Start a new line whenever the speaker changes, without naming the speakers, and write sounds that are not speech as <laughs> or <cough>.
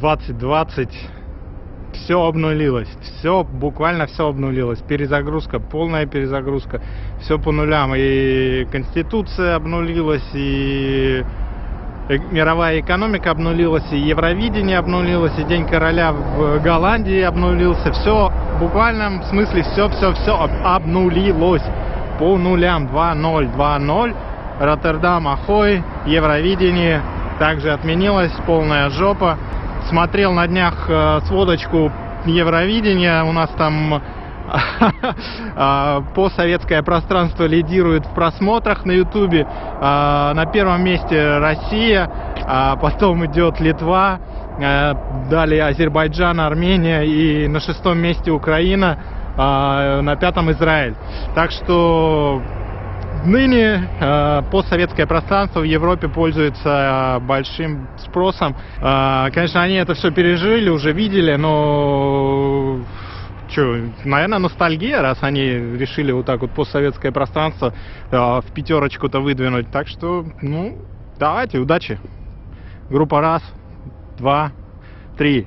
2020 все обнулилось, все, буквально все обнулилось, перезагрузка, полная перезагрузка, все по нулям, и Конституция обнулилась, и э, мировая экономика обнулилась, и Евровидение обнулилось, и День короля в Голландии обнулился, все, в буквальном смысле все, все, все обнулилось по нулям, 2-0, 2-0, Роттердам, Ахой, Евровидение также отменилось, полная жопа, смотрел на днях э, сводочку Евровидения. У нас там <laughs> постсоветское пространство лидирует в просмотрах на Ютубе. А, на первом месте Россия, а потом идет Литва, э, далее Азербайджан, Армения и на шестом месте Украина, а, на пятом Израиль. Так что Ныне э, постсоветское пространство в Европе пользуется э, большим спросом. Э, конечно, они это все пережили, уже видели, но что, наверное, ностальгия, раз они решили вот так вот постсоветское пространство э, в пятерочку-то выдвинуть. Так что, ну, давайте, удачи. Группа раз, два, три.